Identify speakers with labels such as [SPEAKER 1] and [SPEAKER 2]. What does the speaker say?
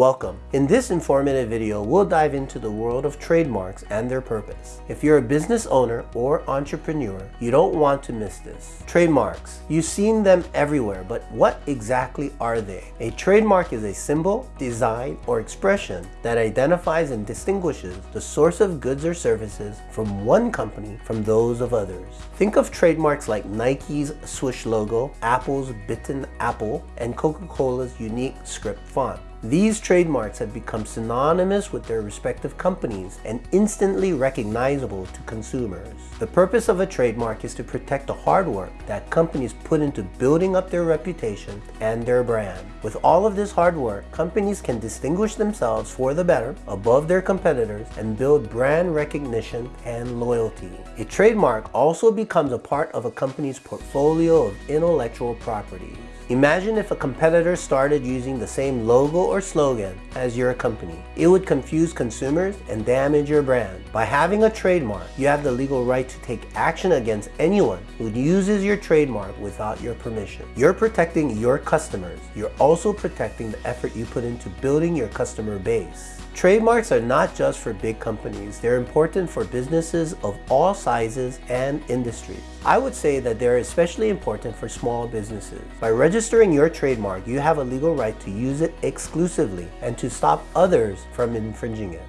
[SPEAKER 1] Welcome. In this informative video, we'll dive into the world of trademarks and their purpose. If you're a business owner or entrepreneur, you don't want to miss this. Trademarks. You've seen them everywhere, but what exactly are they? A trademark is a symbol, design, or expression that identifies and distinguishes the source of goods or services from one company from those of others. Think of trademarks like Nike's swoosh logo, Apple's bitten apple, and Coca-Cola's unique script font. These trademarks have become synonymous with their respective companies and instantly recognizable to consumers. The purpose of a trademark is to protect the hard work that companies put into building up their reputation and their brand. With all of this hard work, companies can distinguish themselves for the better above their competitors and build brand recognition and loyalty. A trademark also becomes a part of a company's portfolio of intellectual properties. Imagine if a competitor started using the same logo or slogan as your company. It would confuse consumers and damage your brand. By having a trademark, you have the legal right to take action against anyone who uses your trademark without your permission. You're protecting your customers. You're also protecting the effort you put into building your customer base. Trademarks are not just for big companies, they're important for businesses of all sizes and industries. I would say that they're especially important for small businesses. By registering your trademark, you have a legal right to use it exclusively and to stop others from infringing it.